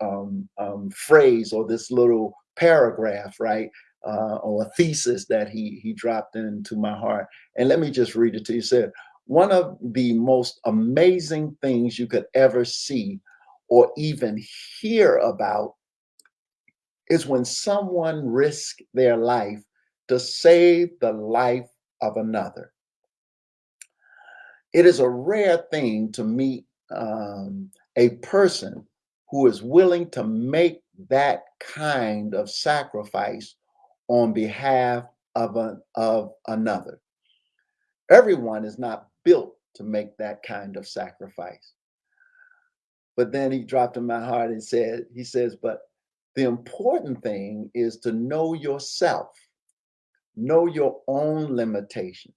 um, um, phrase or this little paragraph, right? Uh, or a thesis that he he dropped into my heart. And let me just read it to you. He said, one of the most amazing things you could ever see or even hear about is when someone risks their life to save the life of another. It is a rare thing to meet um, a person who is willing to make that kind of sacrifice on behalf of, a, of another. Everyone is not built to make that kind of sacrifice. But then he dropped in my heart and said, he says, but the important thing is to know yourself, know your own limitations,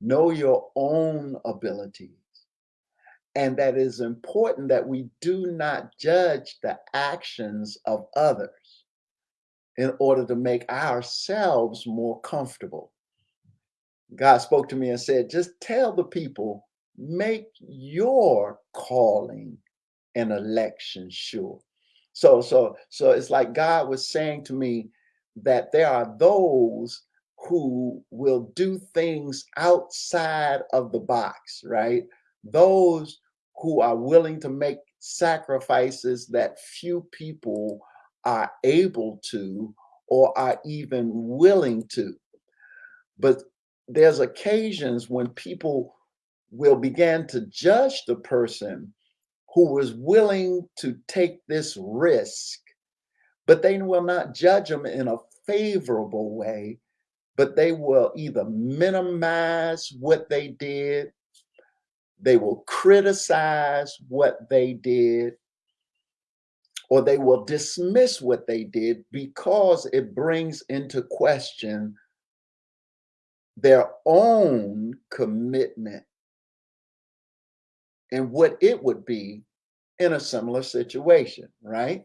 know your own abilities. And that is important that we do not judge the actions of others in order to make ourselves more comfortable. God spoke to me and said, just tell the people, make your calling and election sure. So, so, so it's like God was saying to me that there are those who will do things outside of the box, right? Those who are willing to make sacrifices that few people are able to or are even willing to. But there's occasions when people will begin to judge the person who was willing to take this risk, but they will not judge them in a favorable way, but they will either minimize what they did, they will criticize what they did, or they will dismiss what they did because it brings into question their own commitment and what it would be in a similar situation, right?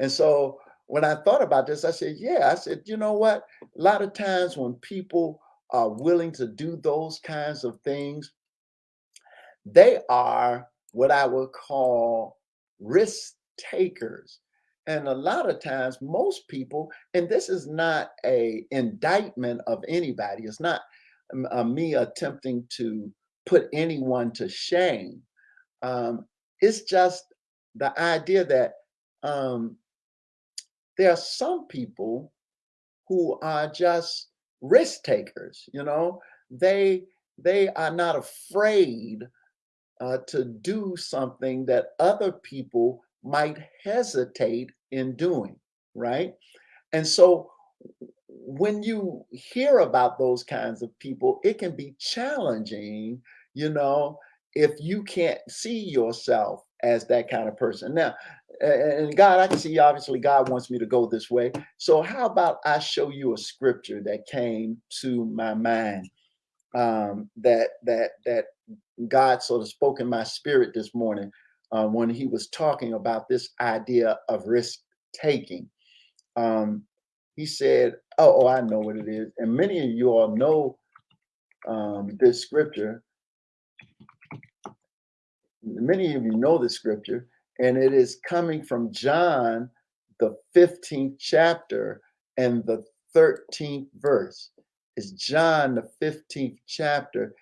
And so when I thought about this, I said, yeah, I said, you know what? A lot of times when people are willing to do those kinds of things, they are what I would call risk takers. And a lot of times, most people, and this is not a indictment of anybody. It's not uh, me attempting to put anyone to shame. Um, it's just the idea that um, there are some people who are just risk takers. You know, they they are not afraid uh, to do something that other people might hesitate in doing, right? And so when you hear about those kinds of people, it can be challenging, you know, if you can't see yourself as that kind of person. Now, and God, I can see obviously God wants me to go this way. So how about I show you a scripture that came to my mind um, that that that God sort of spoke in my spirit this morning uh, when he was talking about this idea of risk taking. Um, he said, oh, oh, I know what it is. And many of you all know um, this scripture many of you know the scripture, and it is coming from John, the 15th chapter and the 13th verse. It's John, the 15th chapter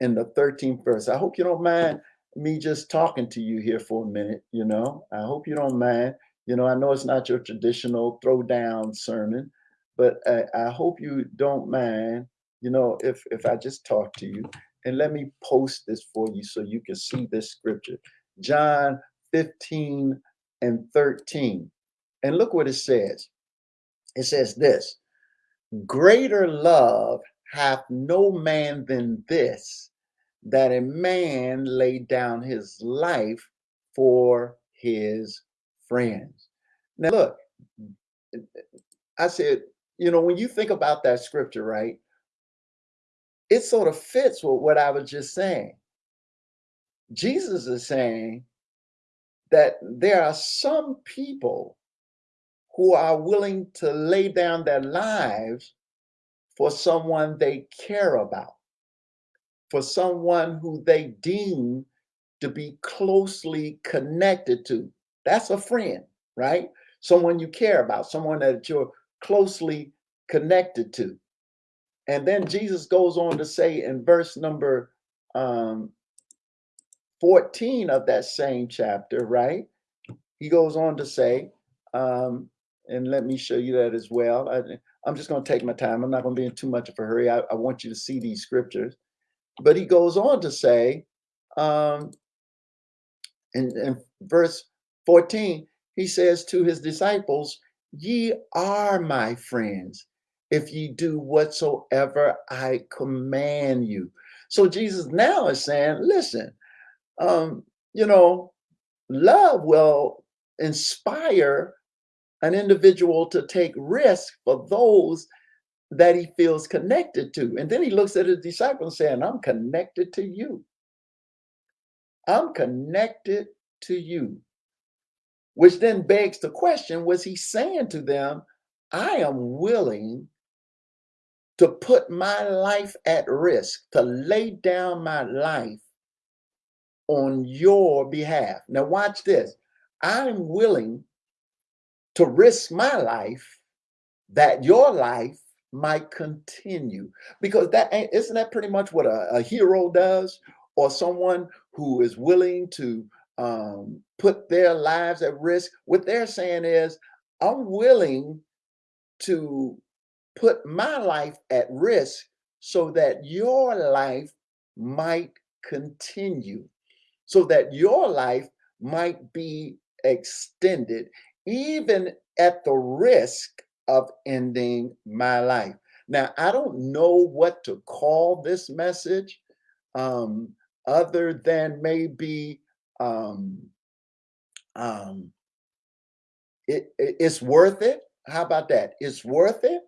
and the 13th verse. I hope you don't mind me just talking to you here for a minute, you know. I hope you don't mind. You know, I know it's not your traditional throw down sermon, but I, I hope you don't mind, you know, if if I just talk to you. And let me post this for you so you can see this scripture. John 15 and 13. And look what it says. It says this Greater love hath no man than this, that a man lay down his life for his friends. Now, look, I said, you know, when you think about that scripture, right? it sort of fits with what I was just saying. Jesus is saying that there are some people who are willing to lay down their lives for someone they care about, for someone who they deem to be closely connected to. That's a friend, right? Someone you care about, someone that you're closely connected to. And then Jesus goes on to say in verse number um, 14 of that same chapter, right? He goes on to say, um, and let me show you that as well. I, am just going to take my time. I'm not going to be in too much of a hurry. I, I, want you to see these scriptures. But he goes on to say, um, in, in verse 14, he says to his disciples, Ye are my friends if ye do whatsoever I command you. So Jesus now is saying, listen, um, you know, love will inspire an individual to take risk for those that he feels connected to. And then he looks at his disciples saying, I'm connected to you. I'm connected to you. Which then begs the question, was he saying to them, I am willing to put my life at risk, to lay down my life on your behalf. Now, watch this. I'm willing to risk my life that your life might continue. Because that ain't isn't that pretty much what a, a hero does? Or someone who is willing to um, put their lives at risk? What they're saying is i'm willing to put my life at risk so that your life might continue, so that your life might be extended, even at the risk of ending my life. Now, I don't know what to call this message um, other than maybe um, um, it, it, it's worth it. How about that? It's worth it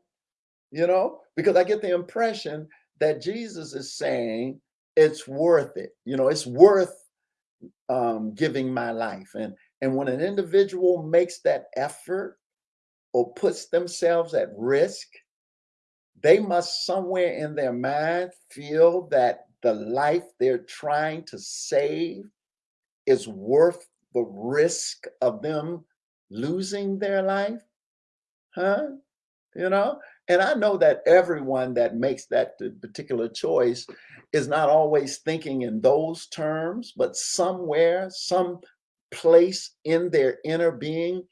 you know, because I get the impression that Jesus is saying it's worth it. You know, it's worth um, giving my life. And, and when an individual makes that effort or puts themselves at risk, they must somewhere in their mind feel that the life they're trying to save is worth the risk of them losing their life. Huh? You know, and I know that everyone that makes that particular choice is not always thinking in those terms, but somewhere, some place in their inner being,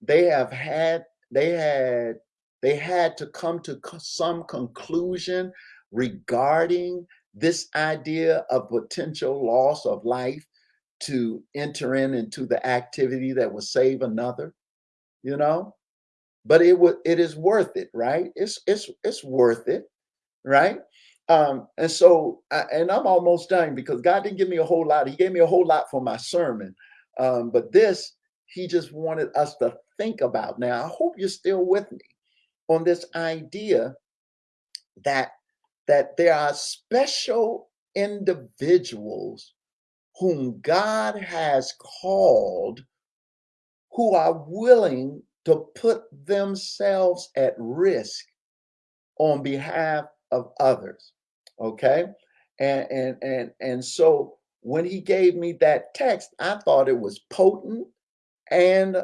they have had, they had, they had to come to some conclusion regarding this idea of potential loss of life to enter in into the activity that would save another, you know? but it would it is worth it right? It's it's it's worth it right? Um and so I, and i'm almost done because god didn't give me a whole lot he gave me a whole lot for my sermon um but this he just wanted us to think about now i hope you're still with me on this idea that that there are special individuals whom god has called who are willing to put themselves at risk on behalf of others. Okay. And and and and so when he gave me that text, I thought it was potent and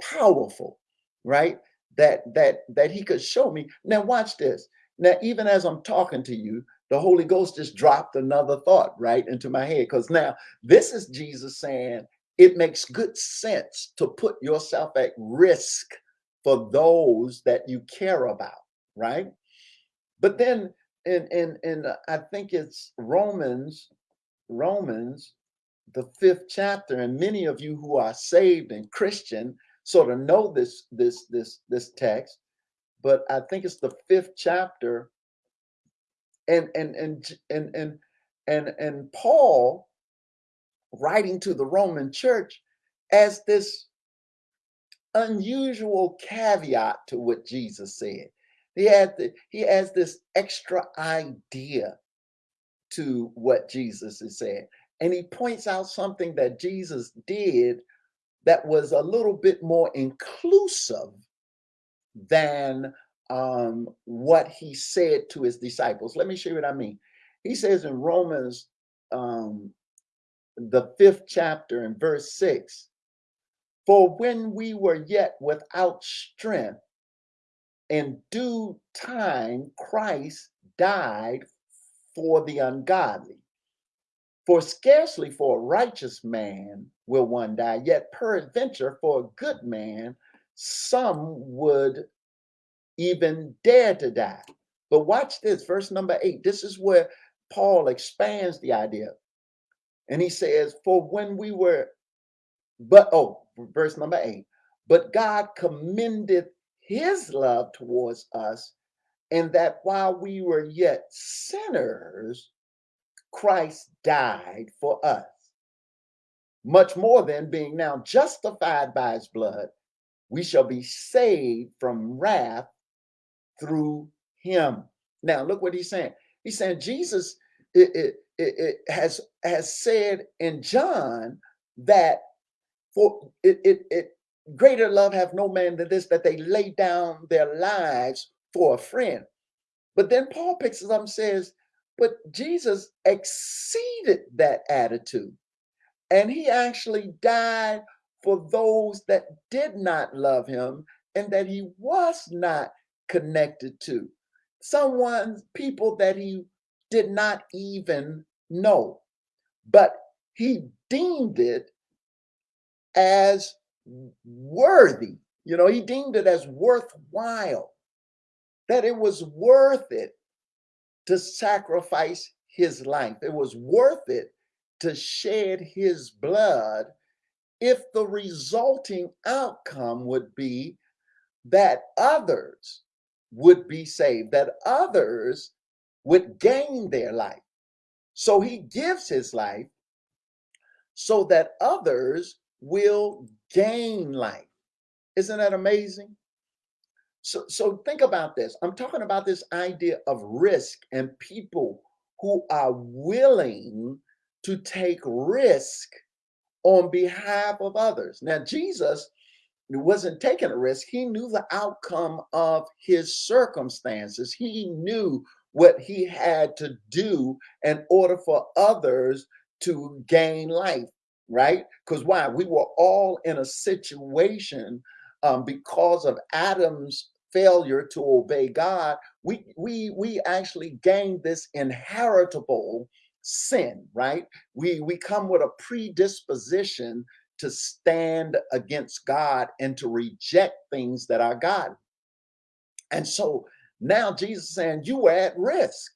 powerful, right? That that that he could show me. Now watch this. Now, even as I'm talking to you, the Holy Ghost just dropped another thought right into my head. Because now this is Jesus saying, it makes good sense to put yourself at risk for those that you care about, right? But then in in in uh, I think it's Romans, Romans, the fifth chapter, and many of you who are saved and Christian sort of know this this this this text, but I think it's the fifth chapter, and and and and and and and Paul writing to the Roman church as this unusual caveat to what Jesus said. He had the, he has this extra idea to what Jesus is saying. And he points out something that Jesus did that was a little bit more inclusive than um, what he said to his disciples. Let me show you what I mean. He says in Romans um, the fifth chapter in verse six, For when we were yet without strength, in due time Christ died for the ungodly. For scarcely for a righteous man will one die, yet peradventure for a good man some would even dare to die. But watch this, verse number eight. This is where Paul expands the idea. And he says, For when we were, but, oh, verse number eight, but God commended his love towards us, and that while we were yet sinners, Christ died for us. Much more than being now justified by his blood, we shall be saved from wrath through him. Now, look what he's saying. He's saying Jesus it, it, it, it has has said in John that for it, it, it greater love have no man than this that they lay down their lives for a friend. But then Paul picks it up and says, but Jesus exceeded that attitude. And he actually died for those that did not love him and that he was not connected to. Someone, people that he did not even know. But he deemed it as worthy. You know, he deemed it as worthwhile, that it was worth it to sacrifice his life. It was worth it to shed his blood if the resulting outcome would be that others would be saved, that others would gain their life. So he gives his life so that others will gain life. Isn't that amazing? So, so think about this. I'm talking about this idea of risk and people who are willing to take risk on behalf of others. Now, Jesus wasn't taking a risk. He knew the outcome of his circumstances. He knew what he had to do in order for others to gain life, right? Because why? We were all in a situation um, because of Adam's failure to obey God, we we we actually gain this inheritable sin, right? We we come with a predisposition to stand against God and to reject things that are God. And so now Jesus saying you are at risk.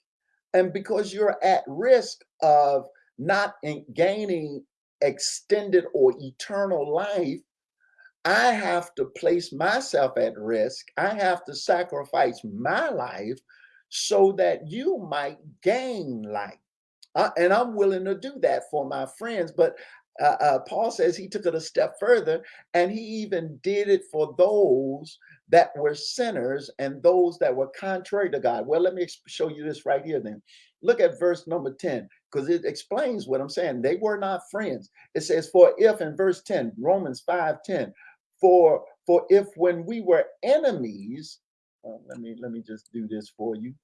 And because you're at risk of not gaining extended or eternal life, I have to place myself at risk. I have to sacrifice my life so that you might gain life. Uh, and I'm willing to do that for my friends. But uh, uh, Paul says he took it a step further and he even did it for those that were sinners and those that were contrary to God. Well, let me show you this right here then. Look at verse number 10 because it explains what I'm saying. They were not friends. It says, For if in verse 10, Romans 5 10, for for if when we were enemies, uh, let me let me just do this for you.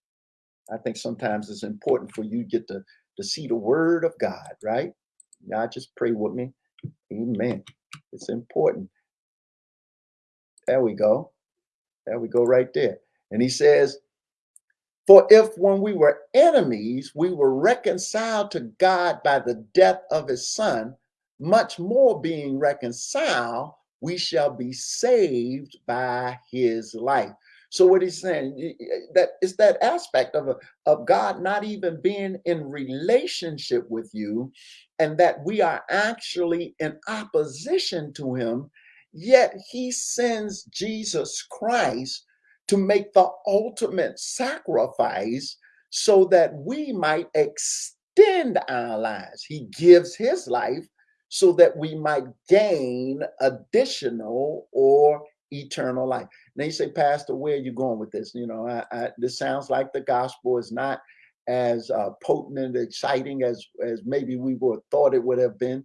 I think sometimes it's important for you to get to, to see the word of God, right? Y'all just pray with me. Amen. It's important. There we go. There we go right there. And he says, For if when we were enemies, we were reconciled to God by the death of his son, much more being reconciled, we shall be saved by his life. So what he's saying that is that aspect of, of God not even being in relationship with you and that we are actually in opposition to him, yet he sends Jesus Christ to make the ultimate sacrifice so that we might extend our lives. He gives his life so that we might gain additional or eternal life. Now you say, Pastor, where are you going with this? You know, I, I, this sounds like the gospel is not as uh, potent and exciting as as maybe we would have thought it would have been.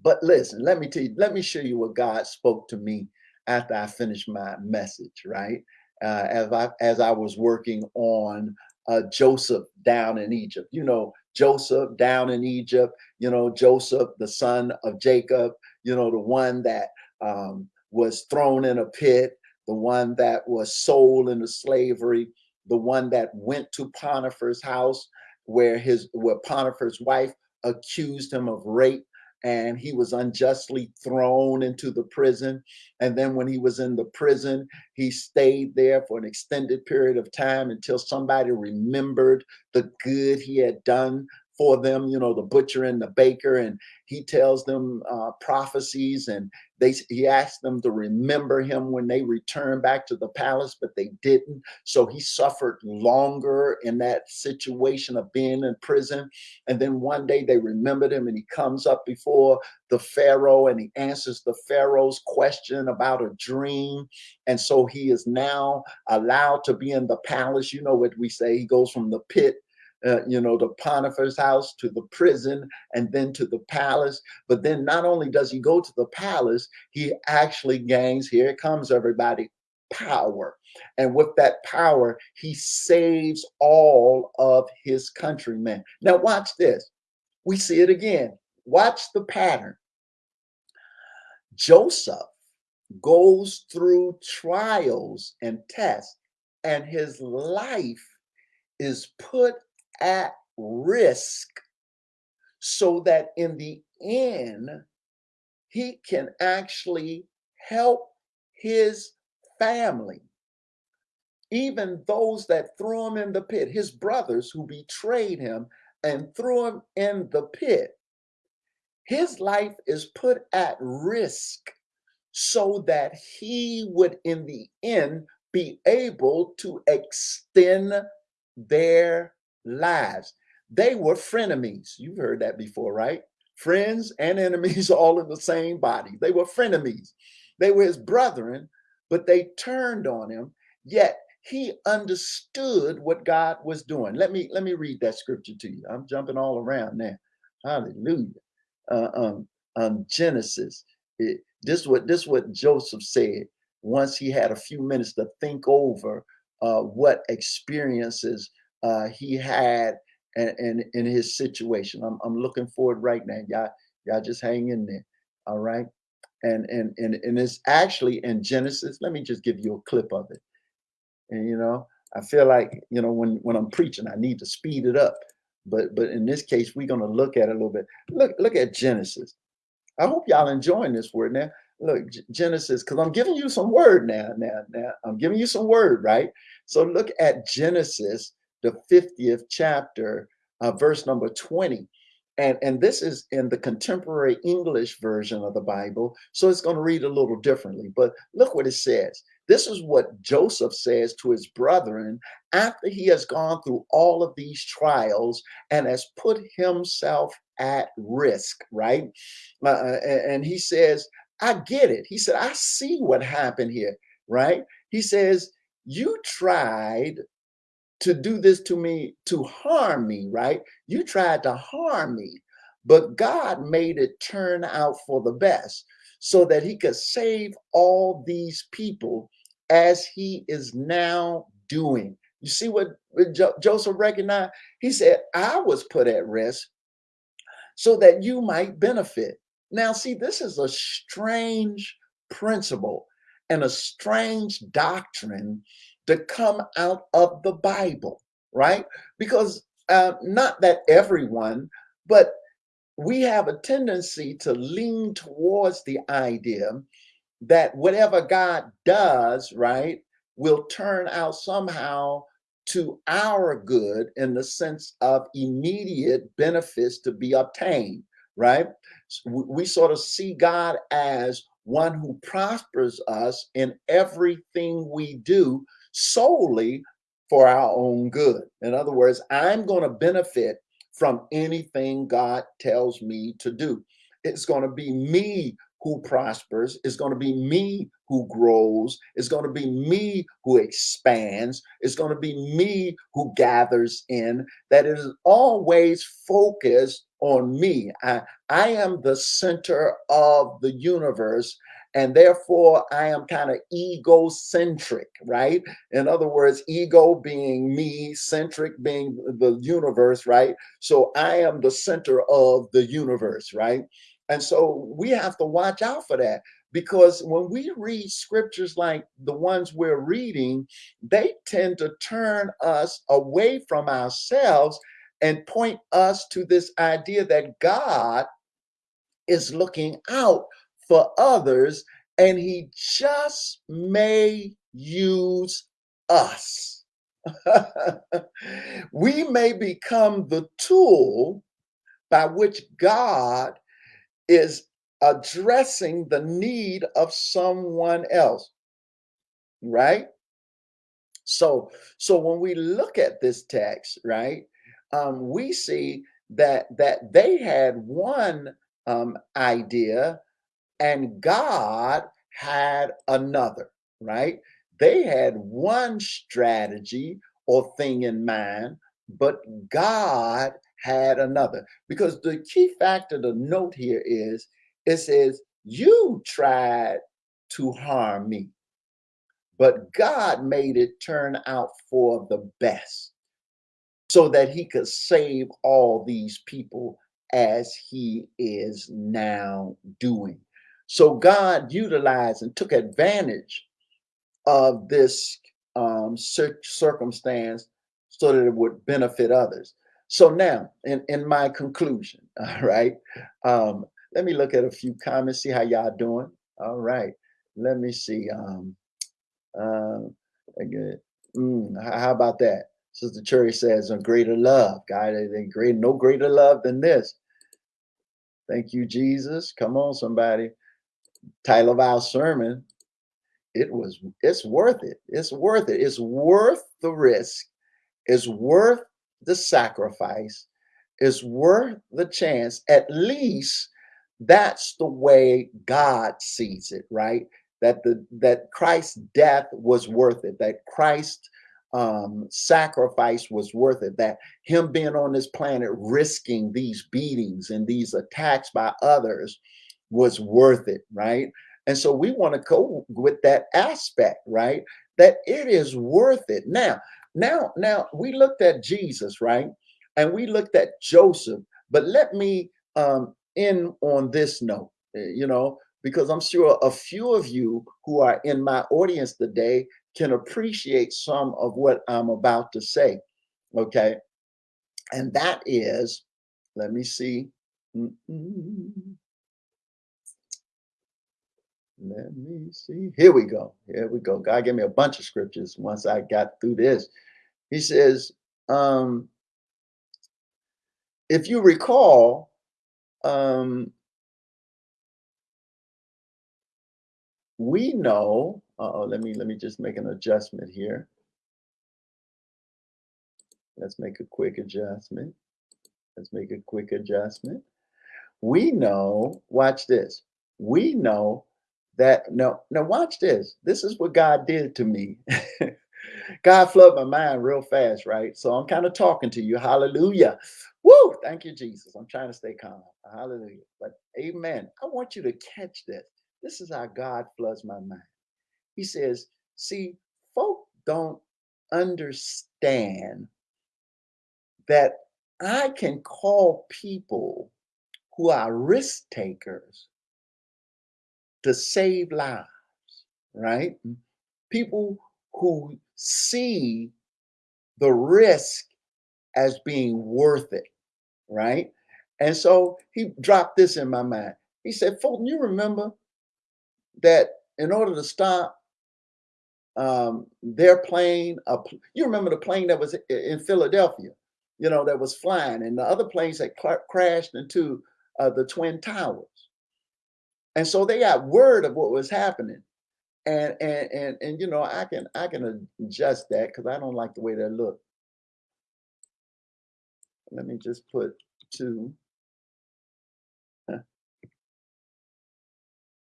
But listen, let me tell you, let me show you what God spoke to me after I finished my message, right? Uh, as I as I was working on uh, Joseph down in Egypt. You know, Joseph down in Egypt, you know, Joseph, the son of Jacob, you know, the one that um, was thrown in a pit, the one that was sold into slavery, the one that went to Potiphar's house where his where Potiphar's wife accused him of rape and he was unjustly thrown into the prison. And then when he was in the prison, he stayed there for an extended period of time until somebody remembered the good he had done for them, you know, the butcher and the baker, and he tells them uh, prophecies, and they he asks them to remember him when they return back to the palace, but they didn't. So he suffered longer in that situation of being in prison. And then one day they remembered him, and he comes up before the Pharaoh, and he answers the Pharaoh's question about a dream. And so he is now allowed to be in the palace. You know what we say? He goes from the pit uh, you know, the Potiphar's house to the prison and then to the palace. But then not only does he go to the palace, he actually gains, here it comes, everybody, power. And with that power, he saves all of his countrymen. Now, watch this. We see it again. Watch the pattern. Joseph goes through trials and tests, and his life is put at risk so that in the end, he can actually help his family. Even those that threw him in the pit, his brothers who betrayed him and threw him in the pit, his life is put at risk so that he would, in the end, be able to extend their lives. They were frenemies. You've heard that before, right? Friends and enemies all in the same body. They were frenemies. They were his brethren, but they turned on him. Yet he understood what God was doing. Let me let me read that scripture to you. I'm jumping all around now. Hallelujah. Uh, um, um, Genesis. It, this what this what Joseph said once he had a few minutes to think over uh, what experiences uh, he had and, and in his situation. I'm, I'm looking forward right now. Y'all, y'all just hang in there. All right. And, and, and, and it's actually in Genesis. Let me just give you a clip of it. And, you know, I feel like, you know, when, when I'm preaching, I need to speed it up. But, but in this case, we're going to look at it a little bit. Look, look at Genesis. I hope y'all enjoying this word now. Look, Genesis, because I'm giving you some word now. Now, now I'm giving you some word, right? So look at Genesis the 50th chapter, uh, verse number 20. And, and this is in the contemporary English version of the Bible, so it's going to read a little differently. But look what it says. This is what Joseph says to his brethren after he has gone through all of these trials and has put himself at risk, right? Uh, uh and he says, I get it. He said, I see what happened here, right? He says, You tried to do this to me to harm me, right? You tried to harm me, but God made it turn out for the best so that he could save all these people as he is now doing. You see what jo Joseph recognized? He said, I was put at risk so that you might benefit. Now, see, this is a strange principle and a strange doctrine to come out of the Bible, right? Because uh, not that everyone, but we have a tendency to lean towards the idea that whatever God does, right, will turn out somehow to our good in the sense of immediate benefits to be obtained, right? We sort of see God as one who prospers us in everything we do solely for our own good. In other words, I'm going to benefit from anything God tells me to do. It's going to be me who prospers. It's going to be me who grows. It's going to be me who expands. It's going to be me who gathers in. That is always focused on me. I, I am the center of the universe and therefore I am kind of egocentric, right? In other words, ego being me, centric being the universe, right? So I am the center of the universe, right? And so we have to watch out for that because when we read scriptures like the ones we're reading, they tend to turn us away from ourselves and point us to this idea that God is looking out for others and he just may use us. we may become the tool by which God is addressing the need of someone else right so so when we look at this text right um we see that that they had one um idea and god had another right they had one strategy or thing in mind but god had another because the key factor to note here is it says, You tried to harm me, but God made it turn out for the best so that he could save all these people as he is now doing. So God utilized and took advantage of this um, circumstance so that it would benefit others. So now, in, in my conclusion, all right, um, let me look at a few comments, see how y'all doing. All right. Let me see. Um, good. Mm, how about that? Sister Cherry says, a greater love. God, great, no greater love than this. Thank you, Jesus. Come on, somebody. Title of our sermon. It was, it's worth it. It's worth it. It's worth the risk. It's worth the sacrifice. It's worth the chance, at least that's the way God sees it, right? That the that Christ's death was worth it, that Christ's um, sacrifice was worth it, that him being on this planet risking these beatings and these attacks by others was worth it, right? And so we want to go with that aspect, right? That it is worth it. Now, now, now we looked at Jesus, right? And we looked at Joseph, but let me um, in on this note, eh, you know, because I'm sure a few of you who are in my audience today can appreciate some of what I'm about to say. Okay. And that is, let me see. Mm -mm. Let me see. Here we go. Here we go. God gave me a bunch of scriptures once I got through this. He says, um, if you recall, um, we know, uh oh, let me let me just make an adjustment here. Let's make a quick adjustment. Let's make a quick adjustment. We know, watch this. We know that no, now watch this. This is what God did to me. God flooded my mind real fast, right? So I'm kind of talking to you. Hallelujah. Woo! Thank you, Jesus. I'm trying to stay calm. Hallelujah. But amen. I want you to catch this. This is how God floods my mind. He says, see, folk don't understand that I can call people who are risk takers to save lives, right? People who see the risk as being worth it, right? And so he dropped this in my mind. He said, Fulton, you remember that in order to stop um, their plane, you remember the plane that was in Philadelphia, you know, that was flying, and the other planes that crashed into uh, the Twin Towers. And so they got word of what was happening. And and and and you know, I can I can adjust that because I don't like the way that look. Let me just put two.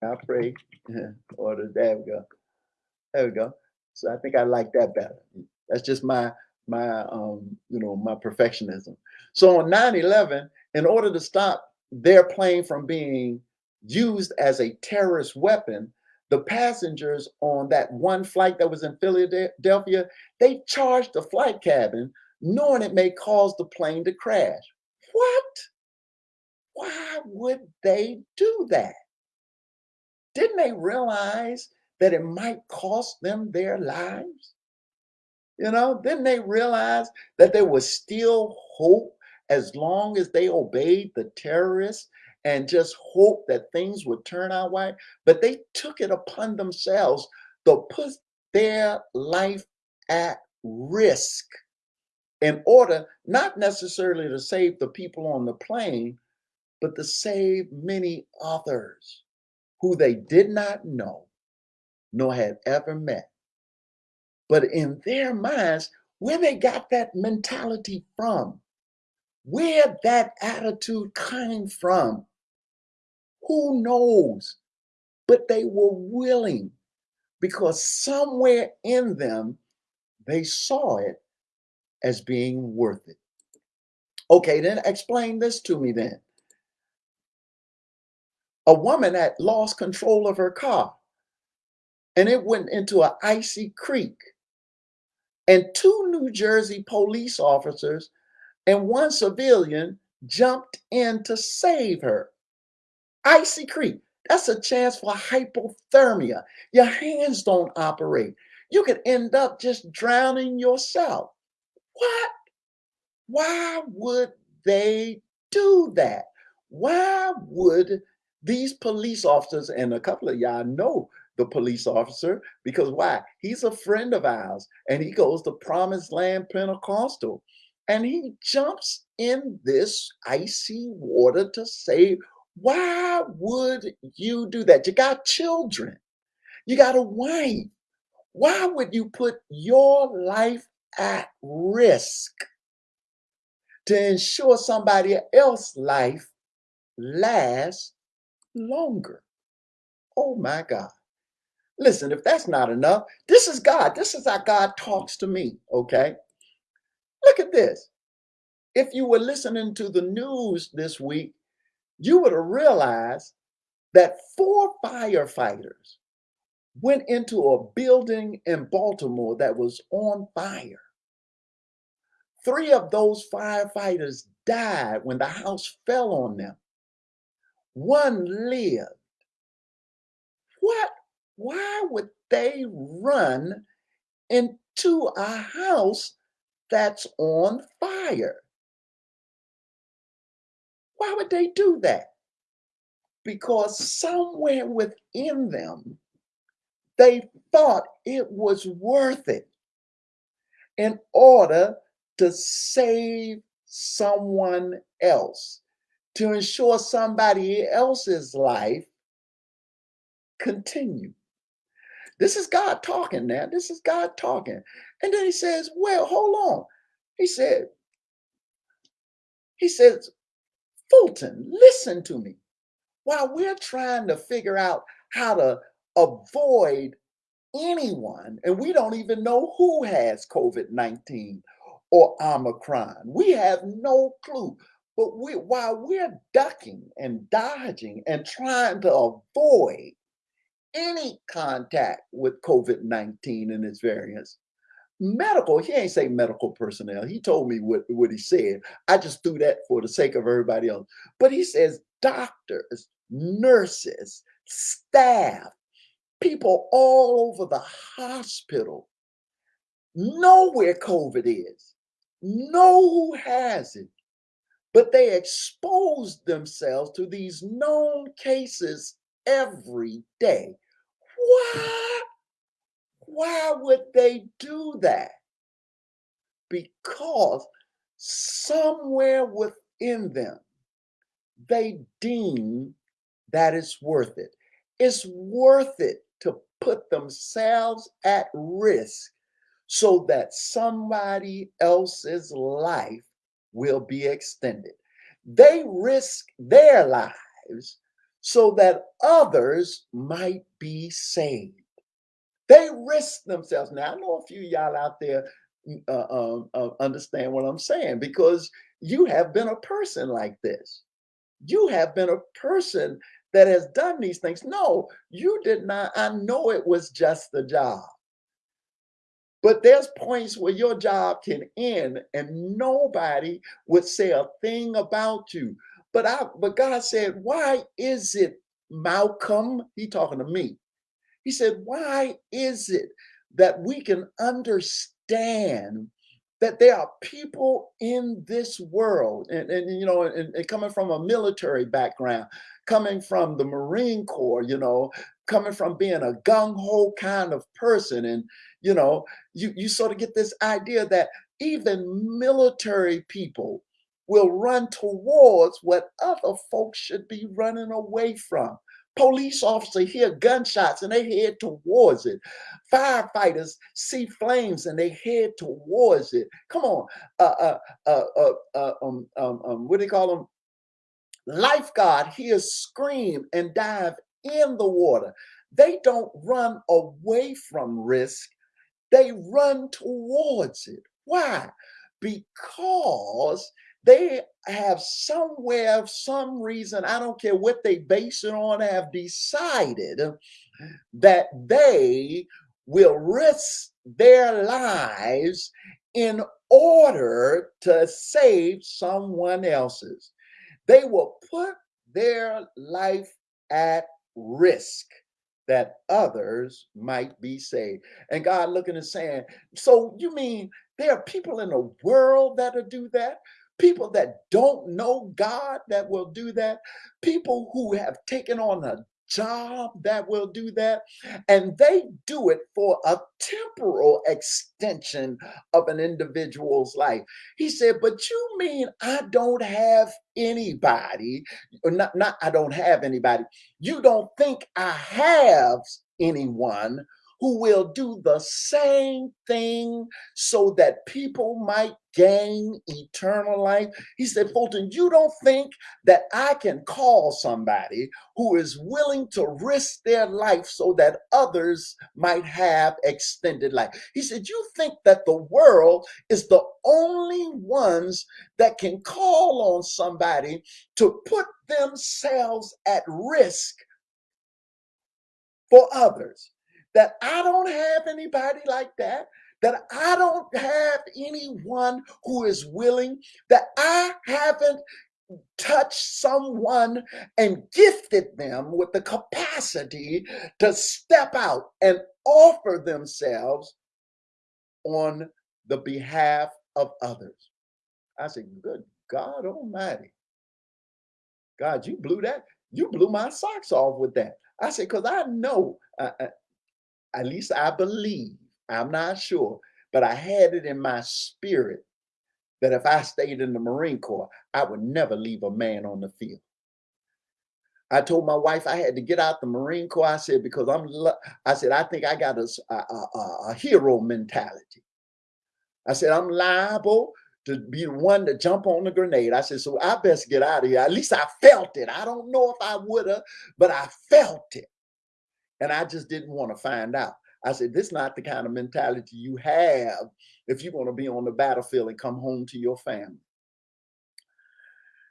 I pray. Order. There we go. There we go. So I think I like that better. That's just my my um you know my perfectionism. So on 9/11, in order to stop their plane from being used as a terrorist weapon, the passengers on that one flight that was in Philadelphia, they charged the flight cabin knowing it may cause the plane to crash. What? Why would they do that? Didn't they realize that it might cost them their lives? You know, didn't they realize that there was still hope as long as they obeyed the terrorists and just hope that things would turn out right? But they took it upon themselves to put their life at risk in order not necessarily to save the people on the plane, but to save many others who they did not know nor had ever met. But in their minds, where they got that mentality from, where that attitude came from, who knows? But they were willing because somewhere in them, they saw it as being worth it. Okay, then explain this to me then. A woman had lost control of her car and it went into an icy creek and two New Jersey police officers and one civilian jumped in to save her. Icy Creek, that's a chance for hypothermia. Your hands don't operate. You could end up just drowning yourself. What? Why would they do that? Why would these police officers, and a couple of y'all know the police officer because why? He's a friend of ours and he goes to Promised Land Pentecostal and he jumps in this icy water to save. Why would you do that? You got children, you got a wife. Why would you put your life at risk to ensure somebody else's life lasts longer? Oh my God. Listen, if that's not enough, this is God. This is how God talks to me, okay? Look at this. If you were listening to the news this week, you would have realized that four firefighters went into a building in Baltimore that was on fire. Three of those firefighters died when the house fell on them. One lived. What why would they run into a house that's on fire? Why would they do that? Because somewhere within them, they thought it was worth it in order to save someone else, to ensure somebody else's life continue. This is God talking now. This is God talking. And then he says, Well, hold on. He said, He says, Fulton, listen to me. While we're trying to figure out how to avoid anyone, and we don't even know who has COVID 19 or Omicron, we have no clue. But we, while we're ducking and dodging and trying to avoid any contact with COVID 19 and its variants. Medical, he ain't say medical personnel. He told me what, what he said. I just threw that for the sake of everybody else. But he says doctors, nurses, staff, people all over the hospital know where COVID is, know who has it, but they expose themselves to these known cases every day. Why? Why would they do that? Because somewhere within them, they deem that it's worth it. It's worth it to put themselves at risk so that somebody else's life will be extended. They risk their lives so that others might be saved. They risk themselves. Now, I know a few y'all out there mm, uh, um, uh, understand what I'm saying because you have been a person like this. You have been a person that has done these things. No, you did not. I know it was just the job. But there's points where your job can end and nobody would say a thing about you. But I but God said, why is it, Malcolm? He talking to me. He said, why is it that we can understand that there are people in this world and, and you know and, and, coming from a military background coming from the marine corps you know coming from being a gung-ho kind of person and you know you you sort of get this idea that even military people will run towards what other folks should be running away from Police officer hear gunshots and they head towards it. Firefighters see flames and they head towards it. Come on, uh, uh, uh, uh, uh um, um, um, what do they call them? Lifeguard hears scream and dive in the water. They don't run away from risk. They run towards it. Why? Because they have somewhere, of some reason, I don't care what they base it on, have decided that they will risk their lives in order to save someone else's. They will put their life at risk that others might be saved. And God looking and saying, So you mean there are people in the world that'll do that? People that don't know God that will do that, people who have taken on a job that will do that, and they do it for a temporal extension of an individual's life. He said, But you mean I don't have anybody, or not, not I don't have anybody. You don't think I have anyone who will do the same thing so that people might gain eternal life. He said, Fulton, you don't think that I can call somebody who is willing to risk their life so that others might have extended life. He said, You think that the world is the only ones that can call on somebody to put themselves at risk for others that I don't have anybody like that, that I don't have anyone who is willing, that I haven't touched someone and gifted them with the capacity to step out and offer themselves on the behalf of others. I said, Good God Almighty. God, you blew that. You blew my socks off with that. I said, because I know, uh, uh at least I believe, I'm not sure, but I had it in my spirit that if I stayed in the Marine Corps, I would never leave a man on the field. I told my wife I had to get out the Marine Corps. I said, because I'm, I said, I think I got a, a, a, hero mentality. I said, I'm liable to be the one to jump on the grenade. I said, so I best get out of here. At least I felt it. I don't know if I would have, but I felt it. And I just didn't want to find out. I said, this is not the kind of mentality you have if you want to be on the battlefield and come home to your family.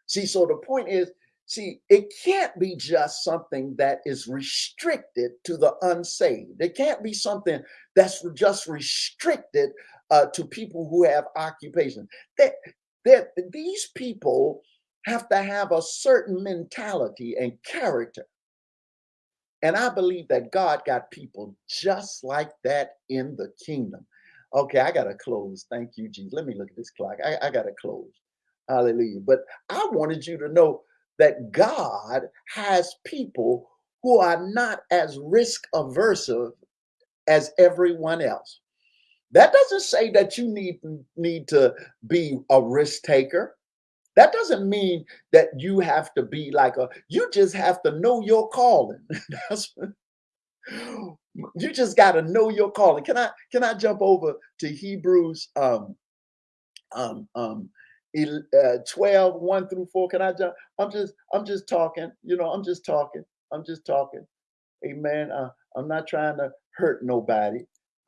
See, so the point is, see, it can't be just something that is restricted to the unsaved. It can't be something that's just restricted uh, to people who have occupation. That, that these people have to have a certain mentality and character and I believe that God got people just like that in the kingdom. Okay, I got to close. Thank you, Jesus. Let me look at this clock. I, I got to close. Hallelujah. But I wanted you to know that God has people who are not as risk averse as everyone else. That doesn't say that you need, need to be a risk taker. That doesn't mean that you have to be like a, you just have to know your calling. you just got to know your calling. Can I, can I jump over to Hebrews um, um, um, uh, 12, 1 through 4? Can I jump? I'm just, I'm just talking, you know, I'm just talking. I'm just talking. Amen. Uh, I'm not trying to hurt nobody,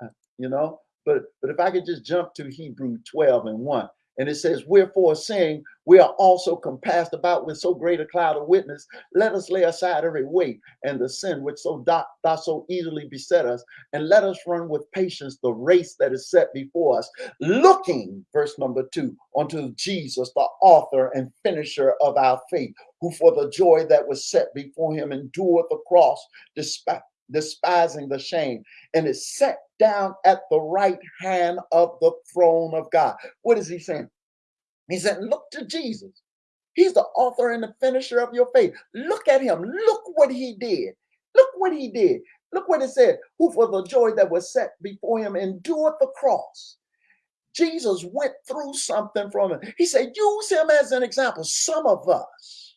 uh, you know, but, but if I could just jump to Hebrew 12 and 1 And it says, Wherefore, saying, We are also compassed about with so great a cloud of witness, let us lay aside every weight and the sin which so doth, doth so easily beset us, and let us run with patience the race that is set before us, looking, verse number two, unto Jesus, the author and finisher of our faith, who for the joy that was set before him endured the cross, despite despising the shame, and is set down at the right hand of the throne of God. What is he saying? He said, Look to Jesus. He's the author and the finisher of your faith. Look at him. Look what he did. Look what he did. Look what it said. Who for the joy that was set before him endured the cross. Jesus went through something from him. He said, use him as an example. Some of us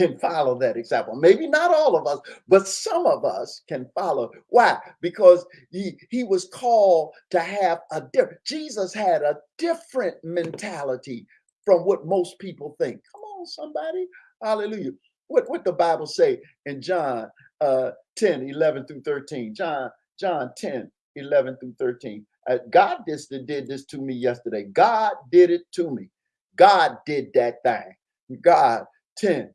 can follow that example. Maybe not all of us, but some of us can follow. Why? Because he, he was called to have a different, Jesus had a different mentality from what most people think. Come on, somebody. Hallelujah. What, what the Bible say in John uh, 10, 11 through 13. John, John 10, 11 through 13. Uh, God this, did this to me yesterday. God did it to me. God did that thing. God 10,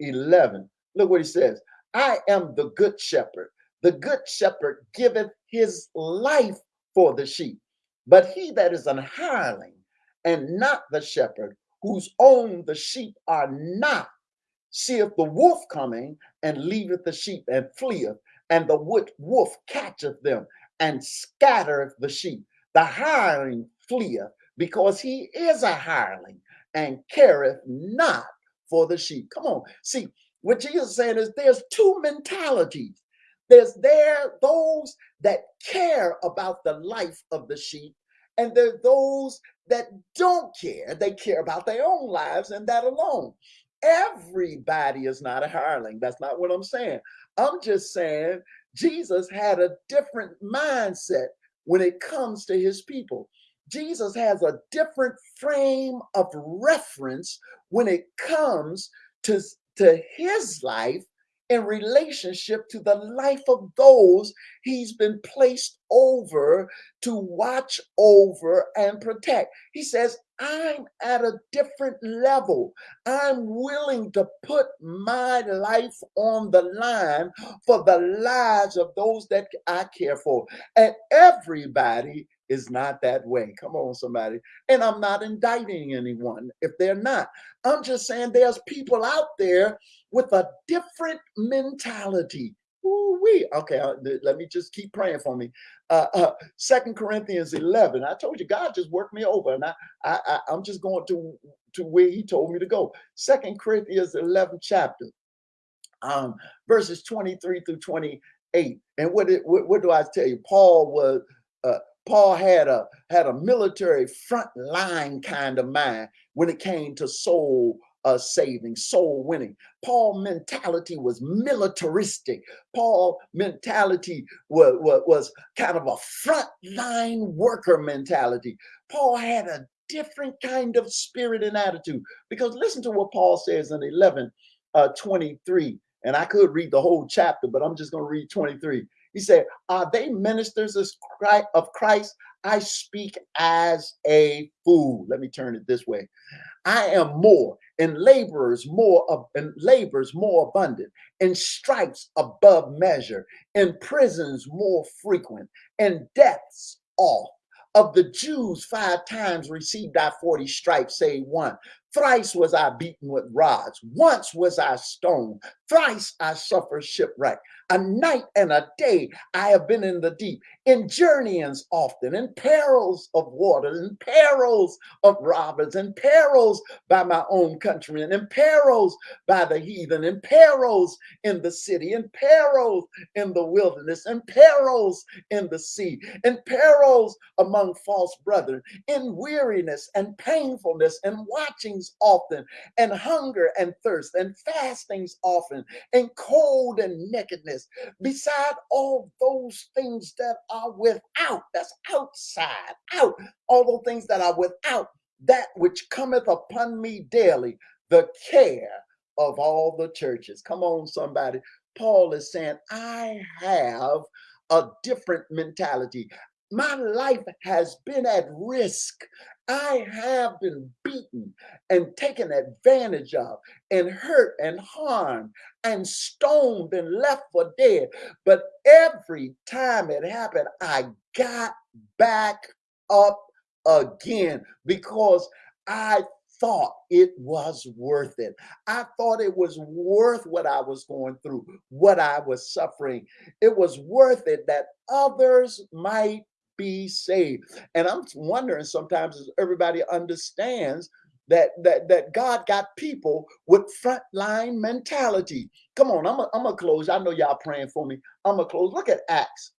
11. Look what he says. I am the good shepherd. The good shepherd giveth his life for the sheep. But he that is an hireling and not the shepherd, whose own the sheep are not, seeth the wolf coming and leaveth the sheep and fleeth, and the wolf catcheth them and scattereth the sheep. The hireling fleeth because he is a hireling and careth not for the sheep. Come on. See, what Jesus is saying is there's two mentalities. There's there those that care about the life of the sheep, and there those that don't care. They care about their own lives and that alone. Everybody is not a hireling. That's not what I'm saying. I'm just saying Jesus had a different mindset when it comes to his people. Jesus has a different frame of reference when it comes to, to his life in relationship to the life of those he's been placed over to watch over and protect. He says, I'm at a different level. I'm willing to put my life on the line for the lives of those that I care for. And everybody is not that way. Come on, somebody. And I'm not indicting anyone if they're not. I'm just saying there's people out there with a different mentality. Ooh-wee. Okay, uh, let me just keep praying for me. Uh, uh, Second Corinthians 11. I told you God just worked me over, and I, I, I I'm just going to to where He told me to go. Second Corinthians 11 chapter, um, verses 23 through 28. And what, it, what what do I tell you? Paul was uh, Paul had a had a military front line kind of mind when it came to soul uh, saving, soul winning. Paul mentality was militaristic. Paul mentality was, was, was kind of a front line worker mentality. Paul had a different kind of spirit and attitude because listen to what Paul says in 11 uh, 23. And I could read the whole chapter, but I'm just going to read 23. He said, Are they ministers of Christ? I speak as a fool. Let me turn it this way. I am more, and laborers more of and labors more abundant, and stripes above measure, and prisons more frequent, and deaths oft. Of the Jews, five times received I 40 stripes, say one. Thrice was I beaten with rods. Once was I stoned. Thrice I suffered shipwreck. A night and a day I have been in the deep, in journeyings often, in perils of water, in perils of robbers, in perils by my own countrymen, in perils by the heathen, in perils in the city, in perils in the wilderness, in perils in the sea, in perils among false brethren, in weariness and painfulness, and watchings often, and hunger and thirst, and fastings often, and cold and nakedness, beside all those things that are without, that's outside, out, all those things that are without, that which cometh upon me daily, the care of all the churches. Come on, somebody. Paul is saying, I have a different mentality. my life has been at risk. I have been beaten and taken advantage of and hurt and harmed and stoned and left for dead. But every time it happened, I got back up again because I thought it was worth it. I thought it was worth what I was going through, what I was suffering. It was worth it that others might be saved. And I'm wondering sometimes if everybody understands that that that God got people with frontline mentality. Come on, I'm gonna close. I know y'all praying for me. I'm gonna close. Look at Acts.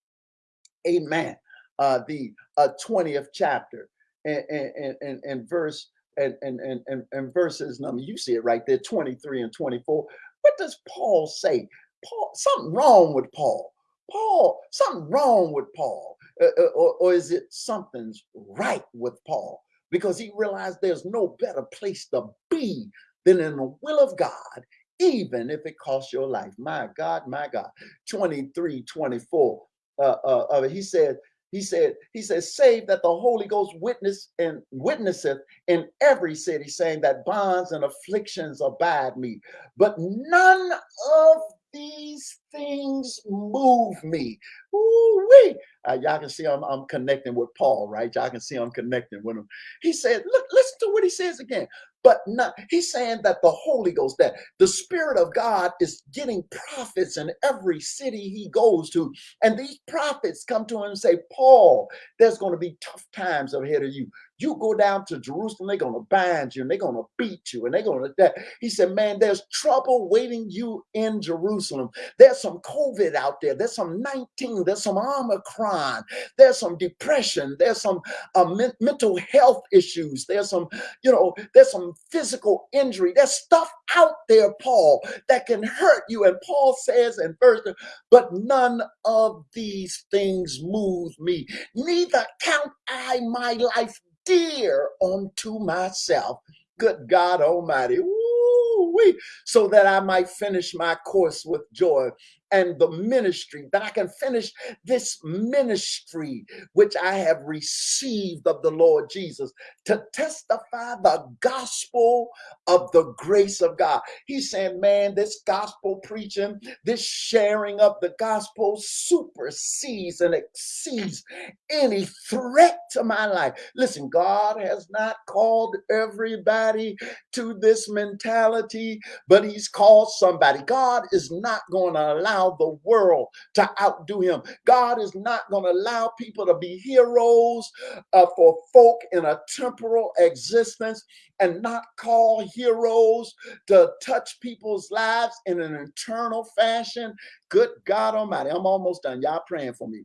Amen. Uh, the uh, 20th chapter and, and, and, and verse and, and, and, and verses number, you see it right there, 23 and 24. What does Paul say? Paul, something wrong with Paul. Paul, something wrong with Paul. Uh, uh, or, or is it something's right with Paul? Because he realized there's no better place to be than in the will of God, even if it costs your life. My God, my God. 23, 24. Uh, uh, uh, he said, he said, he says, save that the Holy Ghost witness and witnesseth in every city, saying that bonds and afflictions abide me. But none of these things move me. Ooh-wee. Uh, y'all can see I'm, I'm connecting with Paul, right? Y'all can see I'm connecting with him. He said, look, listen to what he says again. But not, he's saying that the Holy Ghost, that the Spirit of God is getting prophets in every city he goes to. And these prophets come to him and say, Paul, there's going to be tough times ahead of you. You go down to Jerusalem, they're to bind you and they're to beat you and they're to that. He said, Man, there's trouble waiting you in Jerusalem. There's some COVID out there. There's some 19. There's some Omicron. There's some depression. There's some uh, men mental health issues. There's some, you know, there's some physical injury. There's stuff out there, Paul, that can hurt you. And Paul says in verse, but none of these things move me. Neither count I my life dear unto myself. Good God Almighty. Woo-wee. So that I might finish my course with joy and the ministry, that I can finish this ministry which I have received of the Lord Jesus to testify the gospel of the grace of God. He's saying, man, this gospel preaching, this sharing of the gospel supersedes and exceeds any threat to my life. Listen, God has not called everybody to this mentality, but He's called somebody. God is not going to allow allow the world to outdo him. God is not going to allow people to be heroes uh, for folk in a temporal existence and not call heroes to touch people's lives in an eternal fashion. Good God Almighty. I'm almost done. Y'all praying for me.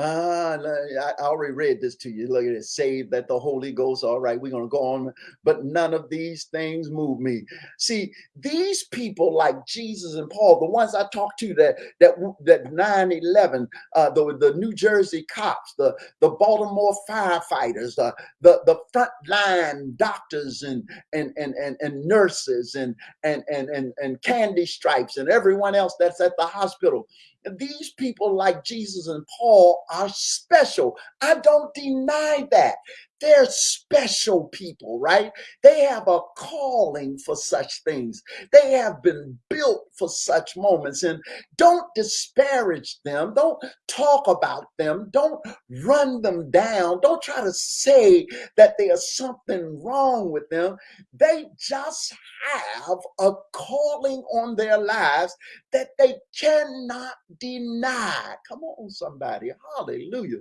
Ah, I already read this to you. Look at it. Saved that the Holy Ghost. All right, we're going to go on. But none of these things move me. See, these people like Jesus and Paul, the ones I talked to that that that 9-11, uh, the, the New Jersey cops, the, the Baltimore firefighters, uh, the, the frontline doctors and and, and, and, and nurses and, and, and, and, and candy stripes and everyone else that's at the hospital these people like Jesus and Paul are special. I don't deny that. They're special people, right? They have a calling for such things. They have been built for such moments. And don't disparage them. Don't talk about them. Don't run them down. Don't try to say that there's something wrong with them. They just have a calling on their lives that they cannot deny. Come on, somebody. Hallelujah.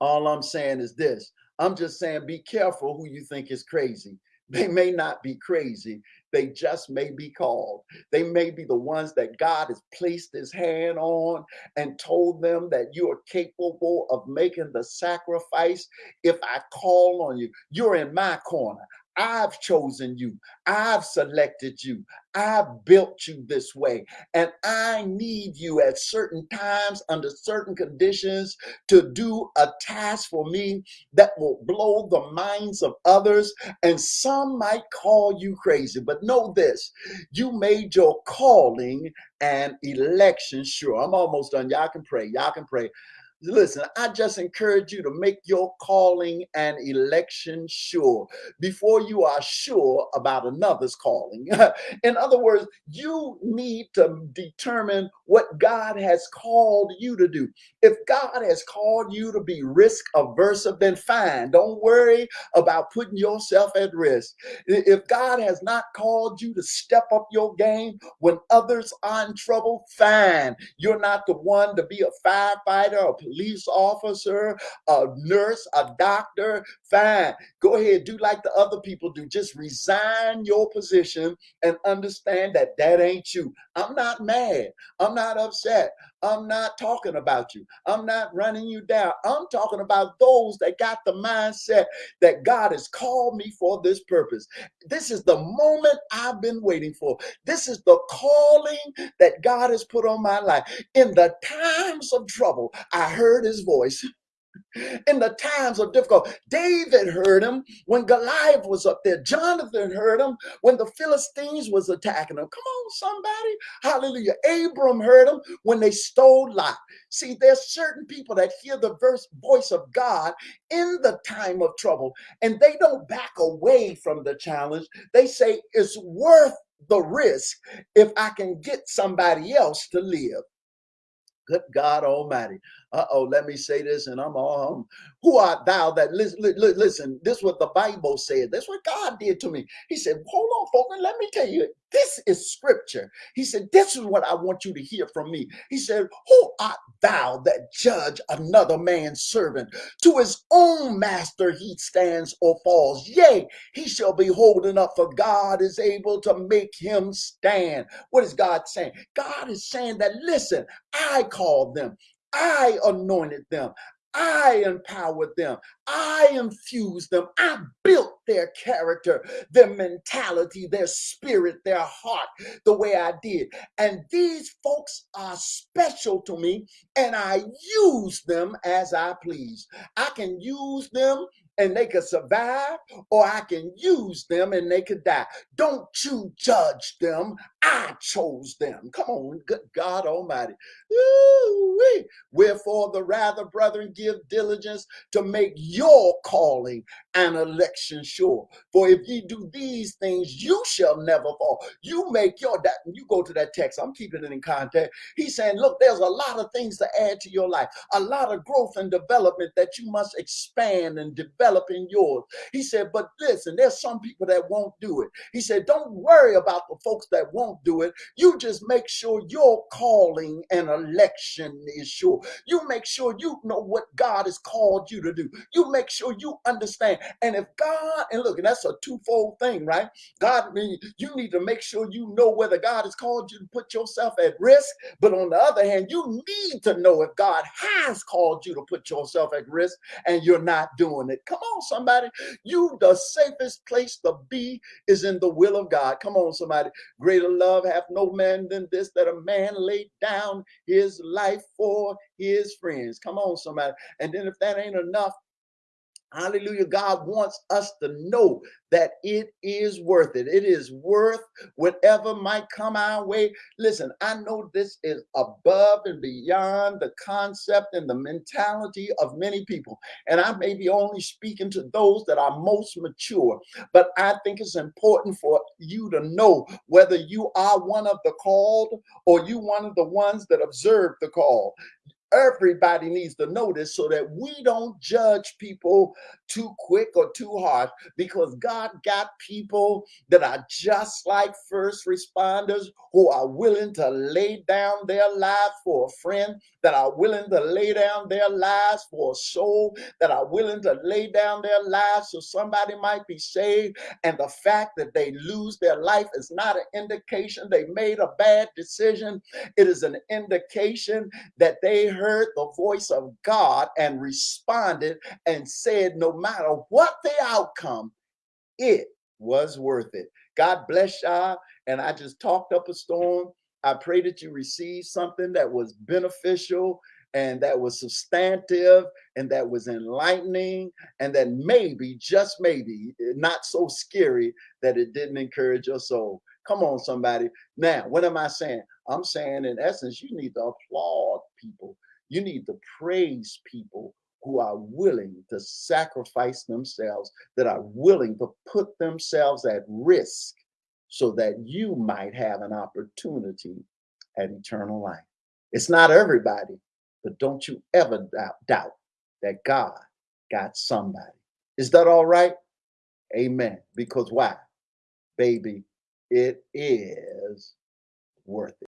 All I'm saying is this I'm just saying be careful who you think is crazy. They may not be crazy, they just may be called. They may be the ones that God has placed his hand on and told them that you are capable of making the sacrifice if I call on you. You're in my corner. I've chosen you. I've selected you. I've built you this way. And I need you at certain times, under certain conditions, to do a task for me that will blow the minds of others. And some might call you crazy, but know this you made your calling and election sure. I'm almost done. Y'all can pray. Y'all can pray. Listen, I just encourage you to make your calling and election sure before you are sure about another's calling. In other words, you need to determine what God has called you to do. If God has called you to be risk averse, then fine. Don't worry about putting yourself at risk. If God has not called you to step up your game when others are in trouble, fine. You're not the one to be a firefighter or police officer, a nurse, a doctor, fine. Go ahead, do like the other people do. Just resign your position and understand that that ain't you. I'm not mad. I'm not upset. I'm not talking about you. I'm not running you down. I'm talking about those that got the mindset that God has called me for this purpose. This is the moment I've been waiting for. This is the calling that God has put on my life. In the times of trouble, I heard his voice in the times of difficulty. David heard him when Goliath was up there. Jonathan heard him when the Philistines was attacking him. Come on, somebody. Hallelujah. Abram heard him when they stole Lot. See, there's certain people that hear the verse, voice of God in the time of trouble, and they don't back away from the challenge. They say it's worth the risk if I can get somebody else to live. Good God Almighty. Uh oh, let me say this and I'm all home. Who art thou that listen, listen? This is what the Bible said. That's what God did to me. He said, Hold on, folks, let me tell you, this is scripture. He said, This is what I want you to hear from me. He said, Who art thou that judge another man's servant? To his own master he stands or falls. Yea, he shall be holding up, for God is able to make him stand. What is God saying? God is saying that, listen, I called them. I anointed them. I empowered them. I infused them. I built their character, their mentality, their spirit, their heart the way I did. And these folks are special to me, and I use them as I please. I can use them and they could survive, or I can use them and they could die. Don't you judge them. I chose them. Come on, good God Almighty. Ooh-wee. Wherefore, the rather, brethren, give diligence to make your calling and election sure. For if ye do these things, you shall never fall. You make your that you go to that text. I'm keeping it in context. He's saying, look, there's a lot of things to add to your life, a lot of growth and development that you must expand and develop in yours. He said, but listen, there's some people that won't do it. He said, don't worry about the folks that won't do it. You just make sure your calling and election is sure. You make sure you know what God has called you to do. You make sure you understand. And if God, and look, and that's a twofold thing, right? God, you need to make sure you know whether God has called you to put yourself at risk. But on the other hand, you need to know if God has called you to put yourself at risk and you're not doing it. Come on, somebody. You, the safest place to be is in the will of God. Come on, somebody. Greater love hath no man than this, that a man laid down his life for his friends. Come on, somebody. And then if that ain't enough, Hallelujah. God wants us to know that it is worth it. It is worth whatever might come our way. Listen, I know this is above and beyond the concept and the mentality of many people. And I may be only speaking to those that are most mature, but I think it's important for you to know whether you are one of the called or you one of the ones that observe the call everybody needs to know this so that we don't judge people too quick or too hard because God got people that are just like first responders who are willing to lay down their life for a friend, that are willing to lay down their lives for a soul, that are willing to lay down their lives so somebody might be saved. And the fact that they lose their life is not an indication they made a bad decision. It is an indication that they heard the voice of God and responded and said, no matter what the outcome, it was worth it. God bless y'all. And I just talked up a storm. I pray that you received something that was beneficial and that was substantive and that was enlightening and that maybe, just maybe, not so scary that it didn't encourage your soul. Come on, somebody. Now, what am I saying? I'm saying, in essence, you need to applaud people. You need to praise people who are willing to sacrifice themselves, that are willing to put themselves at risk so that you might have an opportunity at eternal life. It's not everybody, but don't you ever doubt, doubt that God got somebody. Is that all right? Amen. Because why? Baby, it is worth it.